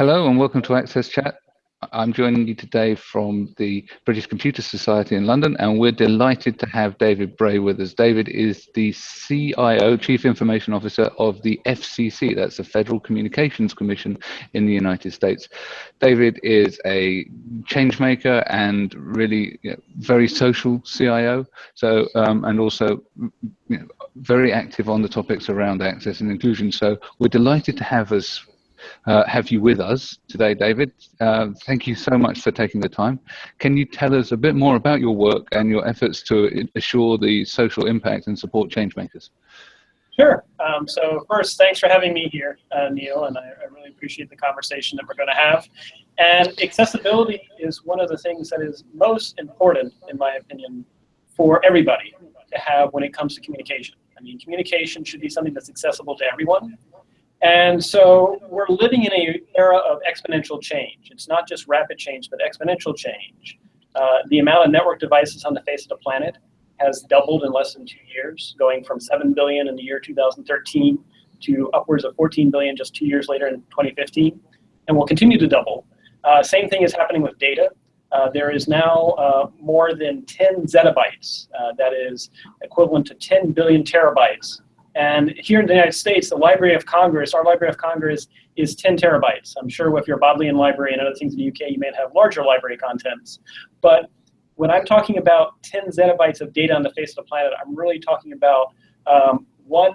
Hello and welcome to Access Chat. I'm joining you today from the British Computer Society in London, and we're delighted to have David Bray with us. David is the CIO, Chief Information Officer of the FCC, that's the Federal Communications Commission in the United States. David is a change maker and really you know, very social CIO, so um, and also you know, very active on the topics around access and inclusion. So we're delighted to have us uh, have you with us today, David. Uh, thank you so much for taking the time. Can you tell us a bit more about your work and your efforts to assure the social impact and support changemakers? Sure. Um, so first, thanks for having me here, uh, Neil, and I, I, really appreciate the conversation that we're going to have. And accessibility is one of the things that is most important, in my opinion, for everybody to have when it comes to communication. I mean, communication should be something that's accessible to everyone, and so we're living in an era of exponential change. It's not just rapid change, but exponential change. Uh, the amount of network devices on the face of the planet has doubled in less than two years, going from 7 billion in the year 2013 to upwards of 14 billion just two years later in 2015, and will continue to double. Uh, same thing is happening with data. Uh, there is now uh, more than 10 zettabytes, uh, that is equivalent to 10 billion terabytes and here in the United States, the Library of Congress, our Library of Congress is 10 terabytes. I'm sure if you're a Bodleian Library and other things in the UK, you may have larger library contents. But when I'm talking about 10 zettabytes of data on the face of the planet, I'm really talking about um, 1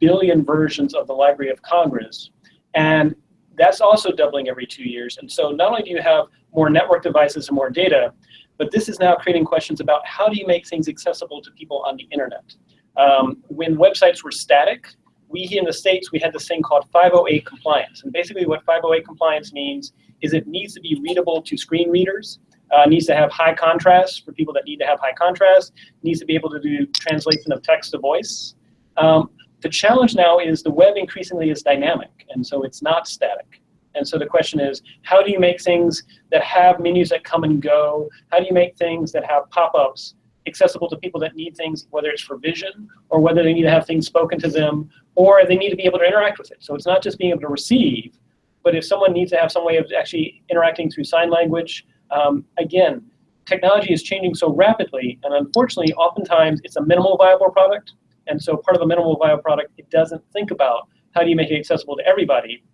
billion versions of the Library of Congress. And that's also doubling every two years. And so not only do you have more network devices and more data, but this is now creating questions about how do you make things accessible to people on the internet. Um, when websites were static, we here in the States, we had this thing called 508 compliance. And basically what 508 compliance means is it needs to be readable to screen readers, uh, needs to have high contrast for people that need to have high contrast, needs to be able to do translation of text to voice. Um, the challenge now is the web increasingly is dynamic, and so it's not static. And so the question is, how do you make things that have menus that come and go? How do you make things that have pop-ups accessible to people that need things, whether it's for vision or whether they need to have things spoken to them or they need to be able to interact with it. So it's not just being able to receive, but if someone needs to have some way of actually interacting through sign language, um, again, technology is changing so rapidly, and unfortunately, oftentimes it's a minimal viable product. And so part of a minimal viable product, it doesn't think about how do you make it accessible to everybody.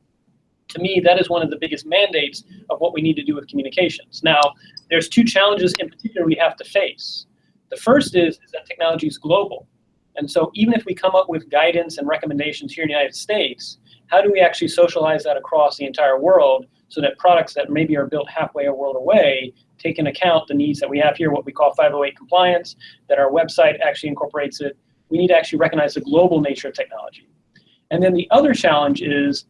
To me, that is one of the biggest mandates of what we need to do with communications. Now, there's two challenges in particular we have to face. The first is, is that technology is global. And so even if we come up with guidance and recommendations here in the United States, how do we actually socialize that across the entire world so that products that maybe are built halfway a world away take into account the needs that we have here, what we call 508 compliance, that our website actually incorporates it. We need to actually recognize the global nature of technology. And then the other challenge is,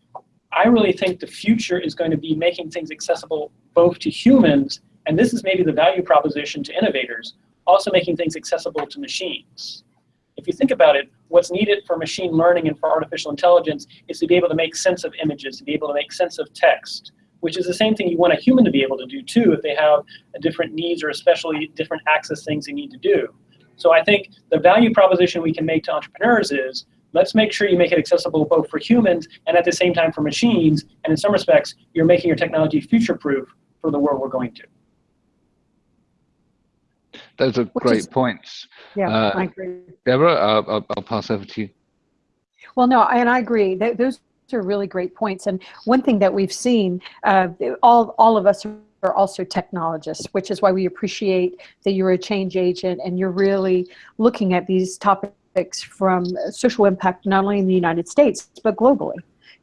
I really think the future is going to be making things accessible both to humans, and this is maybe the value proposition to innovators, also making things accessible to machines. If you think about it, what's needed for machine learning and for artificial intelligence is to be able to make sense of images, to be able to make sense of text, which is the same thing you want a human to be able to do too if they have different needs or especially different access things they need to do. So I think the value proposition we can make to entrepreneurs is let's make sure you make it accessible both for humans and at the same time for machines. And in some respects, you're making your technology future-proof for the world we're going to. Those are Which great is, points. Yeah, uh, I agree. Deborah, I'll, I'll, pass over to you. Well, no, and I agree. Those are really great points. And one thing that we've seen, uh, all, all of us are also technologists, which is why we appreciate that you're a change agent and you're really looking at these topics from social impact, not only in the United States, but globally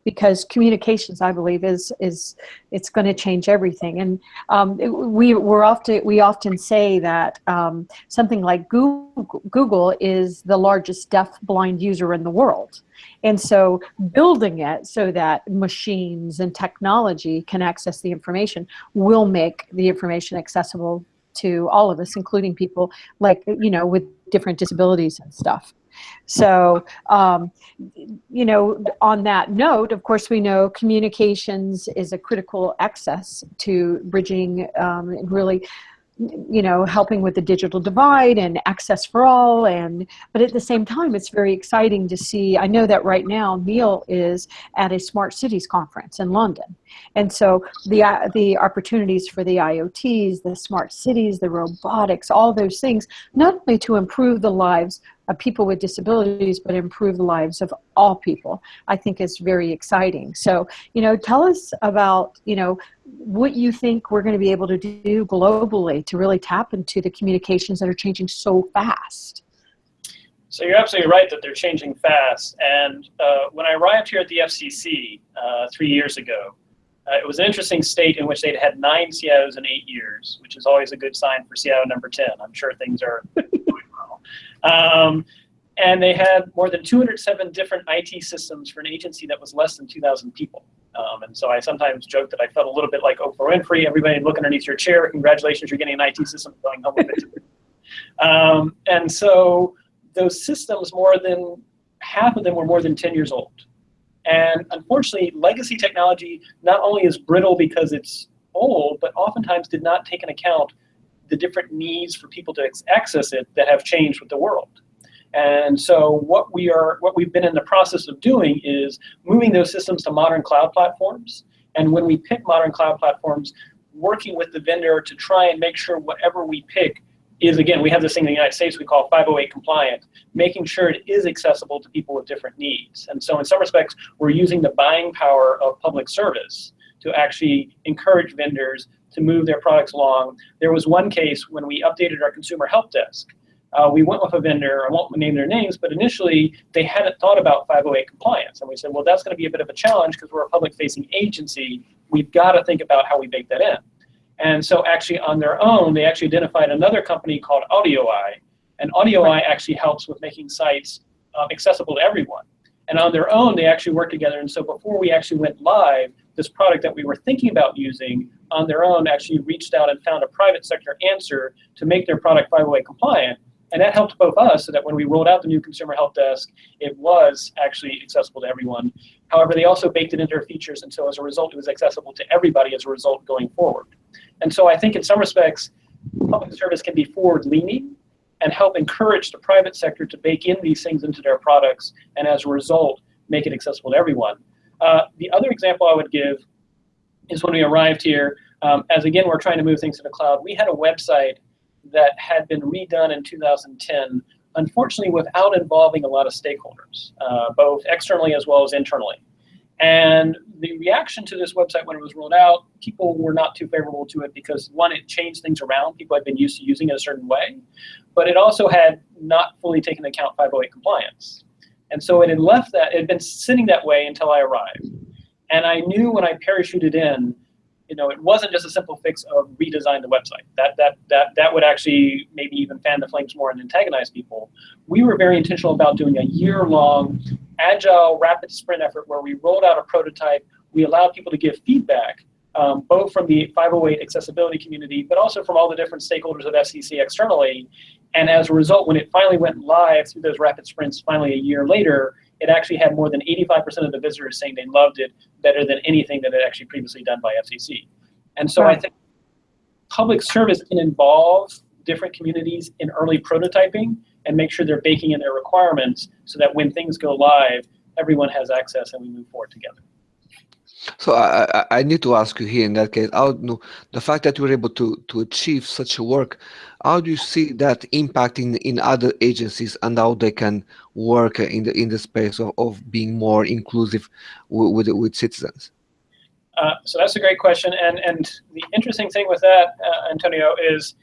because communications, I believe, is is it's going to change everything. And um, we we're often we often say that um, something like Google, Google is the largest deaf-blind user in the world. And so building it so that machines and technology can access the information will make the information accessible to all of us, including people like, you know, with different disabilities and stuff. So, um, you know, on that note, of course, we know communications is a critical access to bridging um, really you know, helping with the digital divide and access for all. And but at the same time, it's very exciting to see. I know that right now Neil is at a smart cities conference in London, and so the uh, the opportunities for the IoTs, the smart cities, the robotics, all those things, not only to improve the lives of people with disabilities, but improve the lives of all people, I think is very exciting. So, you know, tell us about, you know, what you think we're going to be able to do globally to really tap into the communications that are changing so fast. So you're absolutely right that they're changing fast. And uh, when I arrived here at the FCC uh, three years ago, uh, it was an interesting state in which they'd had nine CIOs in eight years, which is always a good sign for CIO number 10. I'm sure things are. Um, and they had more than 207 different IT systems for an agency that was less than 2,000 people. Um, and so I sometimes joke that I felt a little bit like Oprah Winfrey, everybody look underneath your chair, congratulations, you're getting an IT system going home with it. um, and so those systems, more than half of them were more than 10 years old. And unfortunately, legacy technology not only is brittle because it's old, but oftentimes did not take into account the different needs for people to access it that have changed with the world. And so what we are, what we've been in the process of doing is moving those systems to modern cloud platforms. And when we pick modern cloud platforms, working with the vendor to try and make sure whatever we pick is, again, we have this thing in the United States we call 508 compliant, making sure it is accessible to people with different needs. And so in some respects, we're using the buying power of public service to actually encourage vendors to move their products along. There was one case when we updated our consumer help desk uh, we went with a vendor, I won't name their names, but initially they hadn't thought about 508 compliance. And we said, well, that's going to be a bit of a challenge because we're a public facing agency. We've got to think about how we bake that in. And so actually on their own, they actually identified another company called AudioEye. And AudioEye actually helps with making sites um, accessible to everyone. And on their own, they actually worked together. And so before we actually went live, this product that we were thinking about using on their own actually reached out and found a private sector answer to make their product 508 compliant. And that helped both us so that when we rolled out the new consumer help desk, it was actually accessible to everyone. However, they also baked it into their features, and so as a result, it was accessible to everybody as a result going forward. And so I think in some respects, public service can be forward-leaning and help encourage the private sector to bake in these things into their products, and as a result, make it accessible to everyone. Uh, the other example I would give is when we arrived here, um, as again, we're trying to move things to the cloud, we had a website that had been redone in 2010, unfortunately without involving a lot of stakeholders, uh, both externally as well as internally. And the reaction to this website when it was rolled out, people were not too favorable to it because one, it changed things around. People had been used to using it a certain way, but it also had not fully taken account 508 compliance. And so it had left that, it had been sitting that way until I arrived. And I knew when I parachuted in you know, it wasn't just a simple fix of redesign the website. That that that that would actually maybe even fan the flames more and antagonize people. We were very intentional about doing a year-long, agile, rapid sprint effort where we rolled out a prototype. We allowed people to give feedback, um, both from the 508 accessibility community, but also from all the different stakeholders of FCC externally. And as a result, when it finally went live through those rapid sprints, finally a year later, it actually had more than 85% of the visitors saying they loved it better than anything that had actually previously done by FCC. And so right. I think public service can involve different communities in early prototyping and make sure they're baking in their requirements so that when things go live, everyone has access and we move forward together. So I, I need to ask you here in that case, how, no, the fact that you were able to, to achieve such a work, how do you see that impacting in other agencies and how they can work in the in the space of, of being more inclusive with, with, with citizens? Uh, so that's a great question. And, and the interesting thing with that, uh, Antonio, is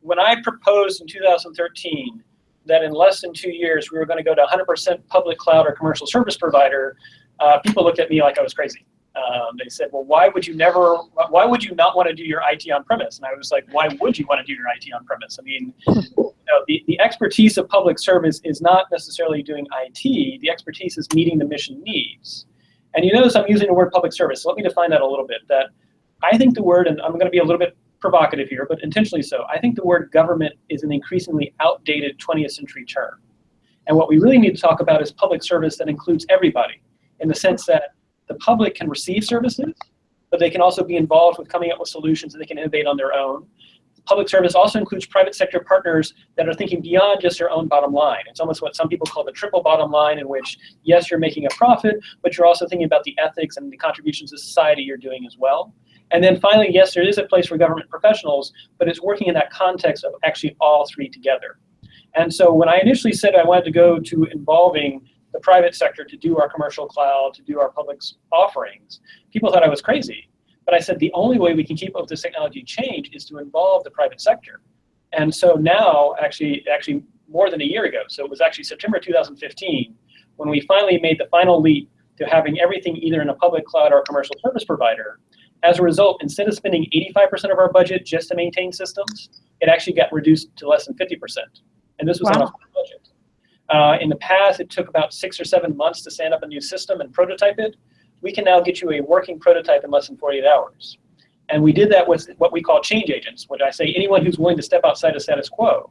when I proposed in 2013 that in less than two years we were going to go to 100% public cloud or commercial service provider, uh, people looked at me like I was crazy. Um, they said, well, why would you never, why would you not want to do your IT on premise? And I was like, why would you want to do your IT on premise? I mean, you know, the, the expertise of public service is not necessarily doing IT. The expertise is meeting the mission needs. And you notice I'm using the word public service. So let me define that a little bit. That I think the word, and I'm going to be a little bit provocative here, but intentionally so, I think the word government is an increasingly outdated 20th century term. And what we really need to talk about is public service that includes everybody in the sense that the public can receive services, but they can also be involved with coming up with solutions and they can innovate on their own. public service also includes private sector partners that are thinking beyond just their own bottom line. It's almost what some people call the triple bottom line in which, yes, you're making a profit, but you're also thinking about the ethics and the contributions to society you're doing as well. And then finally, yes, there is a place for government professionals, but it's working in that context of actually all three together. And so when I initially said I wanted to go to involving the private sector to do our commercial cloud, to do our public offerings, people thought I was crazy. But I said the only way we can keep up with this technology change is to involve the private sector. And so now, actually, actually more than a year ago, so it was actually September 2015, when we finally made the final leap to having everything either in a public cloud or a commercial service provider. As a result, instead of spending 85% of our budget just to maintain systems, it actually got reduced to less than 50%. And this was wow. on a. Uh, in the past, it took about six or seven months to stand up a new system and prototype it we can now get you a working prototype in less than 48 hours. And we did that with what we call change agents, which I say anyone who's willing to step outside of status quo.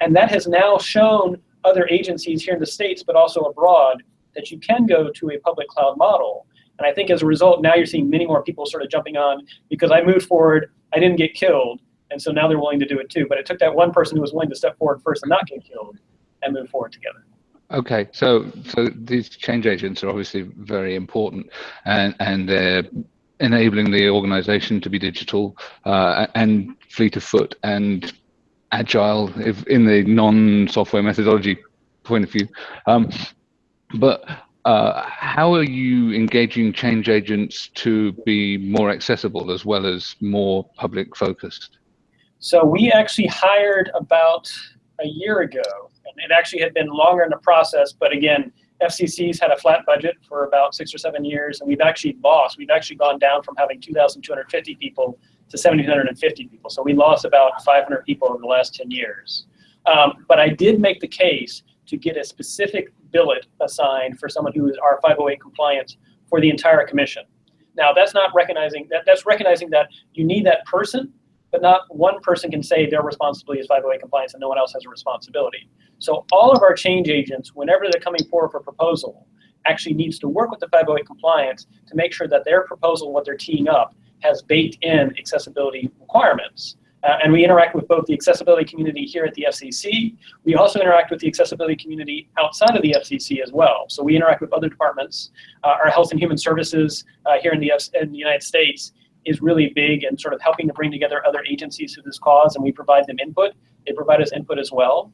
And that has now shown other agencies here in the States, but also abroad, that you can go to a public cloud model. And I think as a result, now you're seeing many more people sort of jumping on because I moved forward, I didn't get killed, and so now they're willing to do it too. But it took that one person who was willing to step forward first and not get killed and move forward together. Okay, so so these change agents are obviously very important, and and they're enabling the organization to be digital uh, and fleet of foot and agile, if in the non-software methodology point of view. Um, but uh, how are you engaging change agents to be more accessible as well as more public focused? So we actually hired about a year ago it actually had been longer in the process, but again, FCC's had a flat budget for about six or seven years, and we've actually lost. We've actually gone down from having 2,250 people to 7,250 people. So we lost about 500 people over the last 10 years. Um, but I did make the case to get a specific billet assigned for someone who is R508 compliant for the entire commission. Now that's not recognizing that that's recognizing that you need that person but not one person can say their responsibility is 508 compliance and no one else has a responsibility. So all of our change agents, whenever they're coming forward for proposal, actually needs to work with the 508 compliance to make sure that their proposal, what they're teeing up, has baked in accessibility requirements. Uh, and we interact with both the accessibility community here at the FCC. We also interact with the accessibility community outside of the FCC as well. So we interact with other departments. Uh, our Health and Human Services uh, here in the, F in the United States is really big and sort of helping to bring together other agencies to this cause, and we provide them input. They provide us input as well.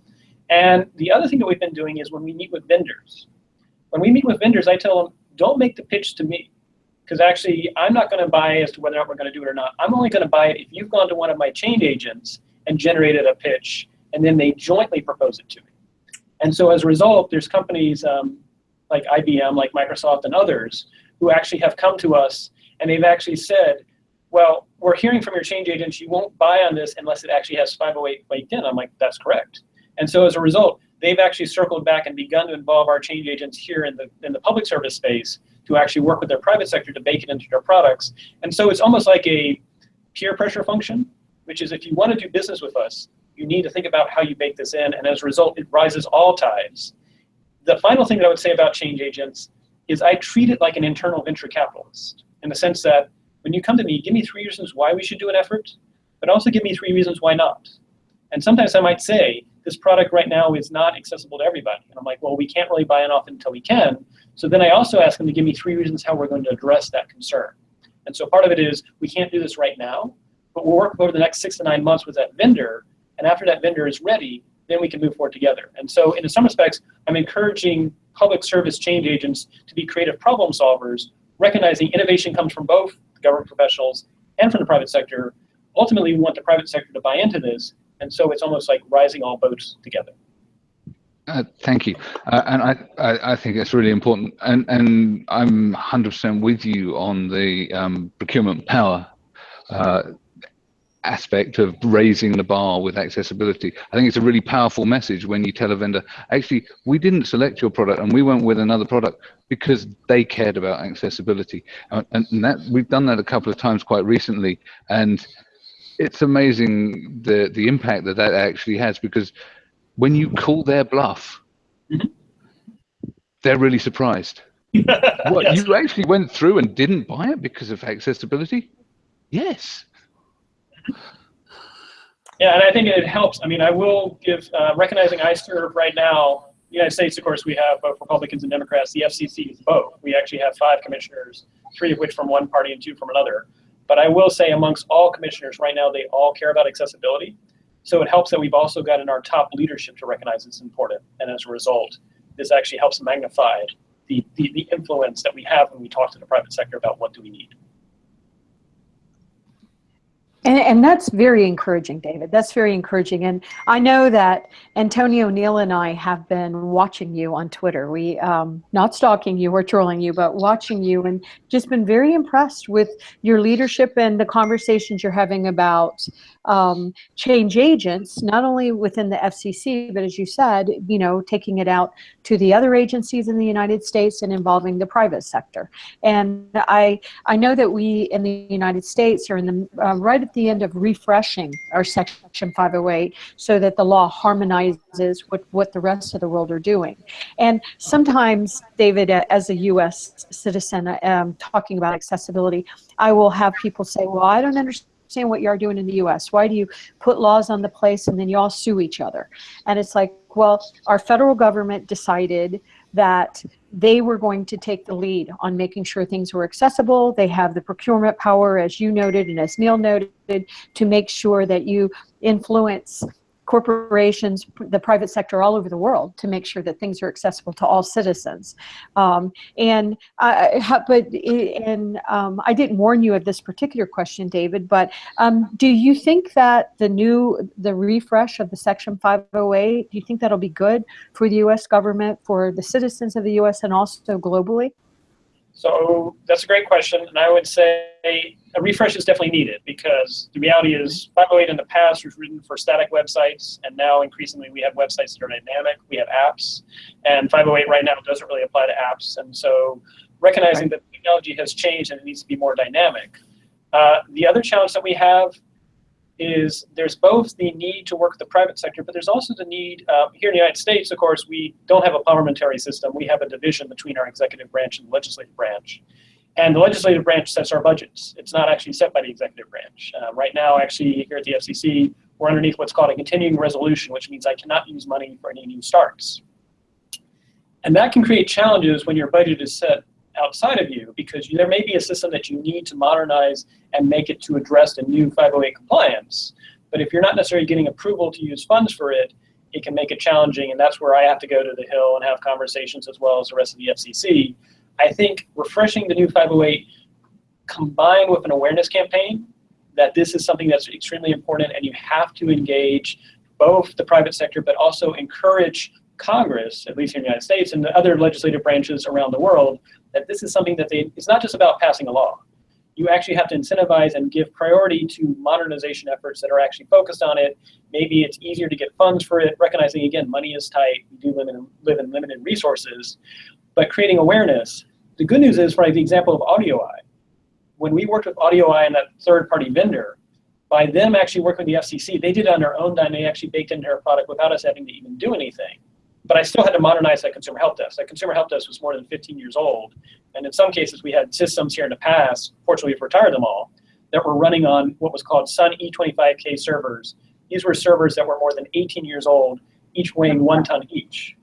And the other thing that we've been doing is when we meet with vendors. When we meet with vendors, I tell them, don't make the pitch to me. Because actually, I'm not going to buy as to whether or not we're going to do it or not. I'm only going to buy it if you've gone to one of my change agents and generated a pitch, and then they jointly propose it to me. And so as a result, there's companies um, like IBM, like Microsoft, and others who actually have come to us and they've actually said, well, we're hearing from your change agents you won't buy on this unless it actually has 508 baked in. I'm like, that's correct. And so as a result, they've actually circled back and begun to involve our change agents here in the, in the public service space to actually work with their private sector to bake it into their products. And so it's almost like a peer pressure function, which is if you want to do business with us, you need to think about how you bake this in. And as a result, it rises all tides. The final thing that I would say about change agents is I treat it like an internal venture capitalist in the sense that when you come to me, give me three reasons why we should do an effort, but also give me three reasons why not. And sometimes I might say, this product right now is not accessible to everybody. And I'm like, well, we can't really buy it off until we can. So then I also ask them to give me three reasons how we're going to address that concern. And so part of it is we can't do this right now, but we'll work over the next six to nine months with that vendor. And after that vendor is ready, then we can move forward together. And so in some respects, I'm encouraging public service change agents to be creative problem solvers, recognizing innovation comes from both government professionals and from the private sector. Ultimately, we want the private sector to buy into this, and so it's almost like rising all boats together. Uh, thank you, uh, and I, I, I think it's really important, and and I'm 100% with you on the um, procurement power uh, aspect of raising the bar with accessibility. I think it's a really powerful message when you tell a vendor, actually, we didn't select your product and we went with another product because they cared about accessibility. And, and that we've done that a couple of times quite recently. And it's amazing the, the impact that that actually has because when you call their bluff, they're really surprised. what, yes. you actually went through and didn't buy it because of accessibility? Yes. Yeah, and I think it helps. I mean, I will give, uh, recognizing I serve right now, the United States, of course, we have both Republicans and Democrats. The FCC is both. We actually have five commissioners, three of which from one party and two from another. But I will say amongst all commissioners right now, they all care about accessibility. So it helps that we've also gotten our top leadership to recognize it's important. And as a result, this actually helps magnify the, the, the influence that we have when we talk to the private sector about what do we need. And, and that's very encouraging, David. That's very encouraging. And I know that Antonio Neil and I have been watching you on Twitter. We, um, not stalking you or trolling you, but watching you and just been very impressed with your leadership and the conversations you're having about um, change agents, not only within the FCC, but as you said, you know, taking it out to the other agencies in the United States and involving the private sector. And I, I know that we in the United States are in the uh, right at the end of refreshing our Section 508 so that the law harmonizes with what the rest of the world are doing. And sometimes, David, as a U.S. citizen, um, talking about accessibility, I will have people say, well, I don't understand understand what you are doing in the US. Why do you put laws on the place and then you all sue each other? And it's like, well, our federal government decided that they were going to take the lead on making sure things were accessible. They have the procurement power, as you noted and as Neil noted, to make sure that you influence corporations, the private sector all over the world to make sure that things are accessible to all citizens. Um, and I, but and um, I didn't warn you of this particular question, David. But um, do you think that the new the refresh of the Section 508, do you think that'll be good for the U.S. government, for the citizens of the U.S. and also globally? So that's a great question, and I would say a refresh is definitely needed because the reality is 508 in the past was written for static websites, and now increasingly we have websites that are dynamic, we have apps, and 508 right now doesn't really apply to apps, and so recognizing that technology has changed and it needs to be more dynamic. Uh, the other challenge that we have is there's both the need to work with the private sector, but there's also the need, uh, here in the United States, of course, we don't have a parliamentary system. We have a division between our executive branch and legislative branch. And the legislative branch sets our budgets. It's not actually set by the executive branch. Uh, right now, actually, here at the FCC, we're underneath what's called a continuing resolution, which means I cannot use money for any new starts. And that can create challenges when your budget is set outside of you because there may be a system that you need to modernize and make it to address the new 508 compliance. But if you're not necessarily getting approval to use funds for it, it can make it challenging. And that's where I have to go to the Hill and have conversations as well as the rest of the FCC. I think refreshing the new 508 combined with an awareness campaign that this is something that's extremely important and you have to engage both the private sector but also encourage Congress, at least here in the United States, and the other legislative branches around the world that this is something that they, it's not just about passing a law. You actually have to incentivize and give priority to modernization efforts that are actually focused on it. Maybe it's easier to get funds for it, recognizing again, money is tight, we do live in, live in limited resources, but creating awareness. The good news is, for the example of AudioEye, when we worked with AudioEye and that third-party vendor, by them actually working with the FCC, they did it on their own dime. They actually baked into our product without us having to even do anything but I still had to modernize that consumer help desk. That consumer help desk was more than 15 years old. And in some cases, we had systems here in the past, fortunately we've retired them all, that were running on what was called Sun E25K servers. These were servers that were more than 18 years old, each weighing one ton each.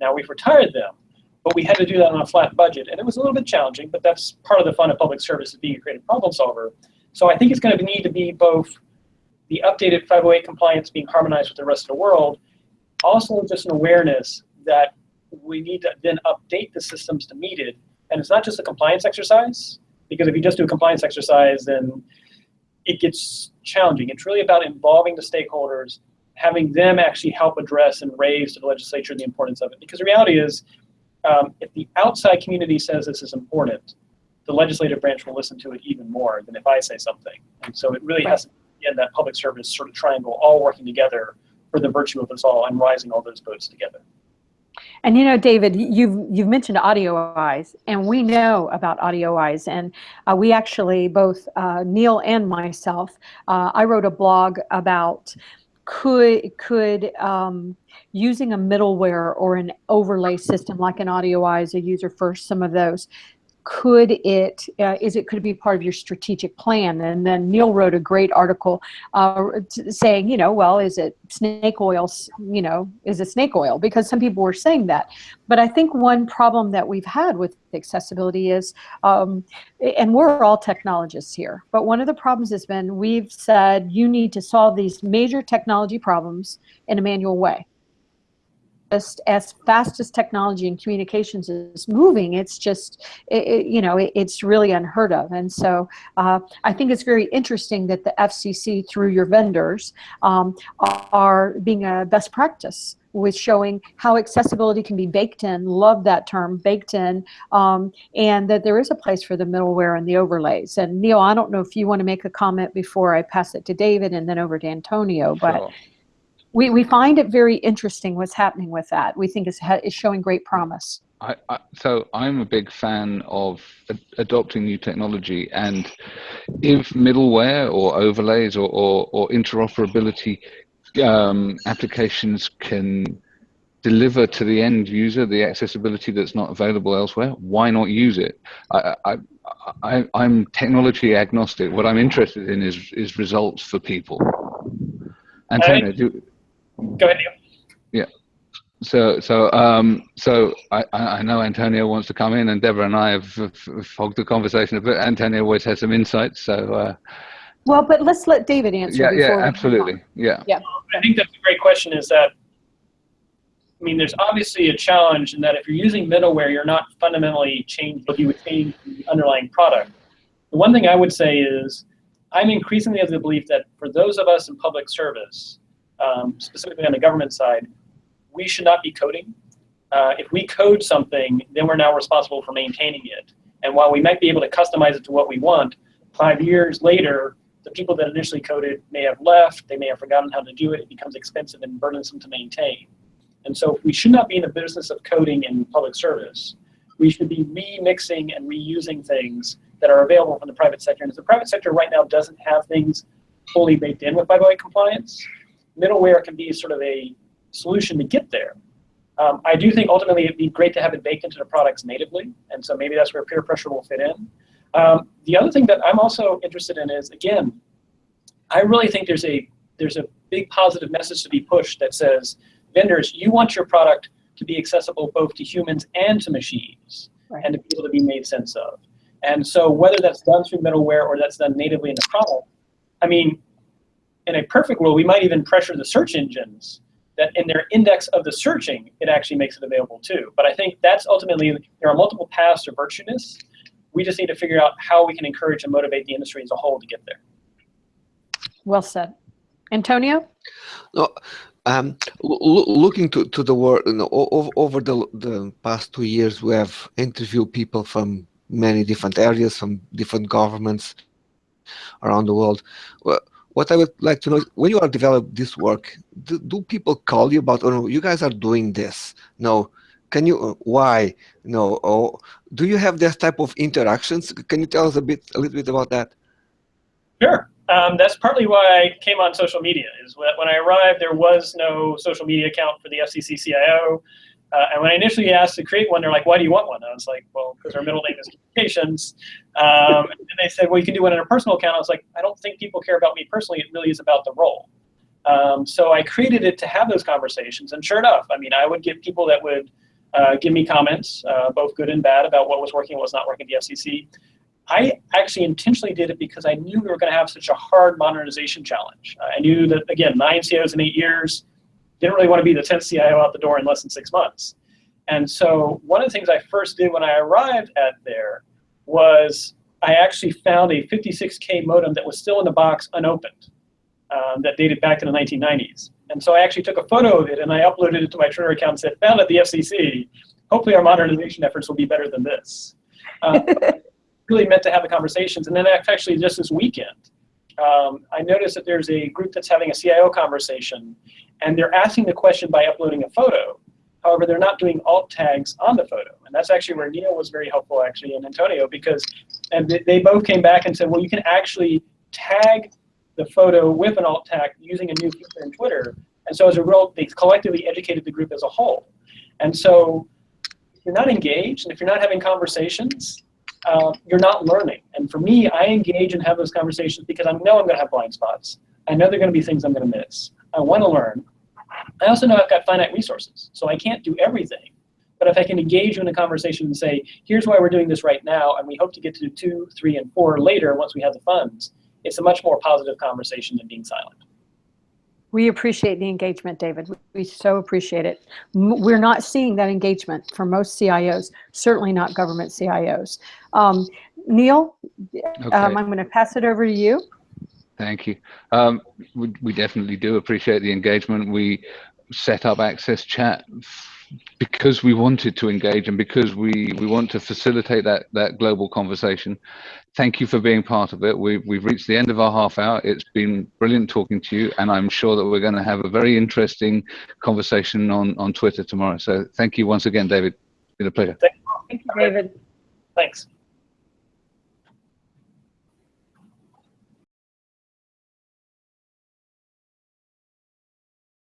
Now we've retired them, but we had to do that on a flat budget. And it was a little bit challenging, but that's part of the fun of public service is being a creative problem solver. So I think it's going to need to be both the updated 508 compliance being harmonized with the rest of the world, also just an awareness that we need to then update the systems to meet it. And it's not just a compliance exercise, because if you just do a compliance exercise, then it gets challenging. It's really about involving the stakeholders, having them actually help address and raise to the legislature the importance of it. Because the reality is, um, if the outside community says this is important, the legislative branch will listen to it even more than if I say something. And so it really right. has to be in that public service sort of triangle all working together for the virtue of us all and rising all those boats together. And you know, David, you've you've mentioned AudioEyes, and we know about AudioEyes, and uh, we actually both uh, Neil and myself. Uh, I wrote a blog about could could um, using a middleware or an overlay system like an AudioEyes, a user first, some of those could it uh, is it could it be part of your strategic plan? And then Neil wrote a great article uh, saying, you know, well, is it snake oil? You know, is it snake oil? Because some people were saying that. But I think one problem that we've had with accessibility is, um, and we're all technologists here, but one of the problems has been we've said you need to solve these major technology problems in a manual way just as fast as technology and communications is moving, it's just, it, it, you know, it, it's really unheard of. And so uh, I think it's very interesting that the FCC, through your vendors, um, are being a best practice with showing how accessibility can be baked in, love that term, baked in, um, and that there is a place for the middleware and the overlays. And Neil, I don't know if you want to make a comment before I pass it to David and then over to Antonio, but we, we find it very interesting what's happening with that. We think it's, it's showing great promise. I, I, so I'm a big fan of ad adopting new technology, and if middleware or overlays or, or, or interoperability um, applications can deliver to the end user the accessibility that's not available elsewhere, why not use it? I, I, I, am technology agnostic. What I'm interested in is is results for people. Antonio, do, Go ahead, Neil. Yeah. So, so, um, so I, I know Antonio wants to come in, and Deborah and I have, have hogged the conversation a bit. Antonio always has some insights, so. Uh, well, but let's let David answer. Yeah, yeah, absolutely, yeah. Yeah. I think that's a great question. Is that I mean, there's obviously a challenge in that if you're using middleware, you're not fundamentally changing what you would change the underlying product. The one thing I would say is I'm increasingly of the belief that for those of us in public service, um, specifically on the government side, we should not be coding. Uh, if we code something, then we're now responsible for maintaining it. And while we might be able to customize it to what we want, five years later, the people that initially coded may have left, they may have forgotten how to do it, it becomes expensive and burdensome to maintain. And so we should not be in the business of coding in public service. We should be remixing and reusing things that are available from the private sector. And the private sector right now doesn't have things fully baked in with 508 compliance, middleware can be sort of a solution to get there. Um, I do think ultimately it'd be great to have it baked into the products natively, and so maybe that's where peer pressure will fit in. Um, the other thing that I'm also interested in is, again, I really think there's a there's a big positive message to be pushed that says, vendors, you want your product to be accessible both to humans and to machines, right. and to be able to be made sense of. And so whether that's done through middleware or that's done natively in the product, I mean, in a perfect world, we might even pressure the search engines that in their index of the searching, it actually makes it available too. But I think that's ultimately, there are multiple paths to virtueness. We just need to figure out how we can encourage and motivate the industry as a whole to get there. Well said. Antonio? No, um, looking to, to the world, you know, over, over the, the past two years, we have interviewed people from many different areas, from different governments around the world. Well, what I would like to know is when you are developing this work, do, do, people call you about, oh you guys are doing this. No, can you, uh, why? No, or do you have this type of interactions? Can you tell us a bit, a little bit about that? Sure. Um, that's partly why I came on social media. Is when I arrived, there was no social media account for the FCC CIO. Uh, and when I initially asked to create one, they're like, why do you want one? I was like, well, because our middle name is communications. Um, and they said, well, you can do one in a personal account. I was like, I don't think people care about me personally. It really is about the role. Um, so I created it to have those conversations. And sure enough, I mean, I would get people that would uh, give me comments, uh, both good and bad, about what was working and what was not working at the FCC. I actually intentionally did it because I knew we were going to have such a hard modernization challenge. I knew that, again, nine CIOs in eight years, didn't really want to be the 10th CIO out the door in less than six months. And so one of the things I first did when I arrived at there was I actually found a 56K modem that was still in the box unopened um, that dated back to the 1990s. And so I actually took a photo of it and I uploaded it to my Twitter account and said, found at the FCC, hopefully our modernization efforts will be better than this. Uh, really meant to have the conversations. And then actually just this weekend, um, I noticed that there's a group that's having a CIO conversation and they're asking the question by uploading a photo. However, they're not doing alt tags on the photo. And that's actually where Neil was very helpful actually and Antonio because and they both came back and said, well, you can actually tag the photo with an alt tag using a new feature in Twitter. And so as a result, they collectively educated the group as a whole. And so if you're not engaged and if you're not having conversations, uh, you're not learning. And for me, I engage and have those conversations because I know I'm going to have blind spots. I know there are going to be things I'm going to miss. I want to learn. I also know I've got finite resources, so I can't do everything. But if I can engage you in a conversation and say, here's why we're doing this right now, and we hope to get to two, three, and four later once we have the funds, it's a much more positive conversation than being silent. We appreciate the engagement, David. We so appreciate it. We're not seeing that engagement from most CIOs, certainly not government CIOs. Um, Neil, okay. um, I'm going to pass it over to you. Thank you. Um, we, we, definitely do appreciate the engagement. We set up Access Chat because we wanted to engage and because we we want to facilitate that that global conversation thank you for being part of it. We've, we've reached the end of our half hour. It's been brilliant talking to you and i'm sure that we're going to have a very interesting conversation on on twitter tomorrow. So thank you once again david. It's been a pleasure. Thank you david. Thanks